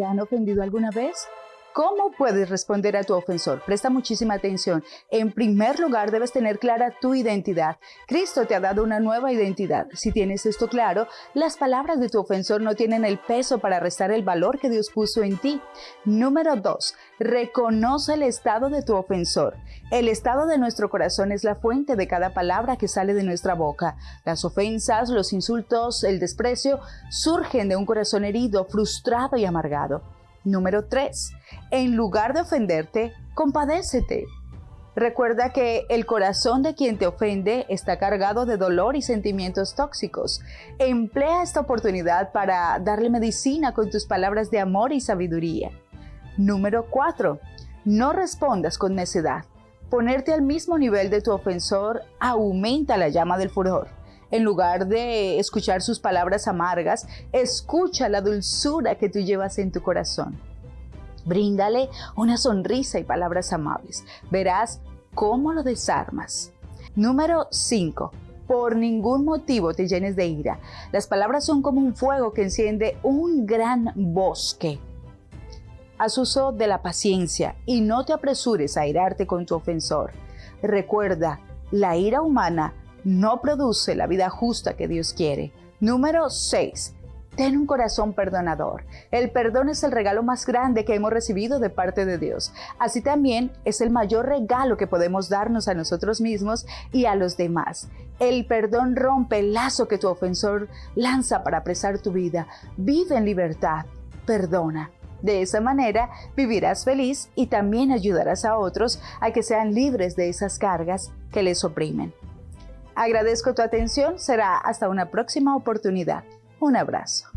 ¿Te han ofendido alguna vez? ¿Cómo puedes responder a tu ofensor? Presta muchísima atención. En primer lugar, debes tener clara tu identidad. Cristo te ha dado una nueva identidad. Si tienes esto claro, las palabras de tu ofensor no tienen el peso para restar el valor que Dios puso en ti. Número 2. Reconoce el estado de tu ofensor. El estado de nuestro corazón es la fuente de cada palabra que sale de nuestra boca. Las ofensas, los insultos, el desprecio surgen de un corazón herido, frustrado y amargado. Número 3. En lugar de ofenderte, compadécete. Recuerda que el corazón de quien te ofende está cargado de dolor y sentimientos tóxicos. Emplea esta oportunidad para darle medicina con tus palabras de amor y sabiduría. Número 4. No respondas con necedad. Ponerte al mismo nivel de tu ofensor aumenta la llama del furor. En lugar de escuchar sus palabras amargas, escucha la dulzura que tú llevas en tu corazón. Bríndale una sonrisa y palabras amables. Verás cómo lo desarmas. Número 5. Por ningún motivo te llenes de ira. Las palabras son como un fuego que enciende un gran bosque. Haz uso de la paciencia y no te apresures a irarte con tu ofensor. Recuerda, la ira humana no produce la vida justa que Dios quiere. Número 6. Ten un corazón perdonador. El perdón es el regalo más grande que hemos recibido de parte de Dios. Así también es el mayor regalo que podemos darnos a nosotros mismos y a los demás. El perdón rompe el lazo que tu ofensor lanza para apresar tu vida. Vive en libertad. Perdona. De esa manera vivirás feliz y también ayudarás a otros a que sean libres de esas cargas que les oprimen. Agradezco tu atención, será hasta una próxima oportunidad. Un abrazo.